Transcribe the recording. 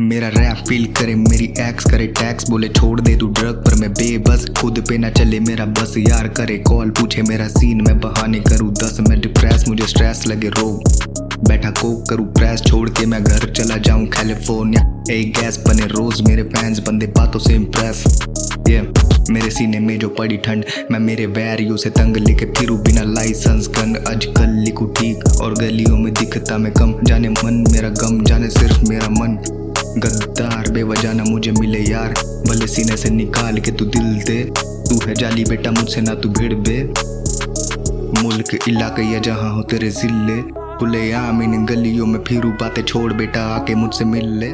मेरा rap feel करे, मेरी एक्स करे टैक्स बोले, छोड़ दे तू ड्रग पर मैं बेबस। खुद पे ना चले, मेरा बस यार करे। कॉल पूछे, मेरा सीन मैं बहाने करूँ। दस मैं डिप्रेस मुझे स्ट्रेस लगे, रो। बैठा कोक करूँ प्रेस छोड़ के मैं घर चला जाऊँ। कैलिफ़ोर्निया एक गैस बने, रोज मेरे फैंस बंदे बातों से इम्प्रेस ये मेरे सीने में जो पड़ी ठंड, मैं मेरे वैरियो से तंग लेके फिरू। बिना लाइसेंस गन आजकल लिखू ठीक। और गलियों में दिखता मैं कम। जाने मन, मेरा गम, जाने सिर्फ़ मेरा मन। गद्दार बेवजह ना मुझे मिले यार। भले सीने से निकाल के तू दिल दे। तू है जाली बेटा, मुझसे ना तू भिड़ बे मुल्क, इलाके या जहाँ हो तेरे ज़िले। खुले आम इन गलियों में, फिरू बातें छोड़ बेटा, आके मुझसे मिल ले।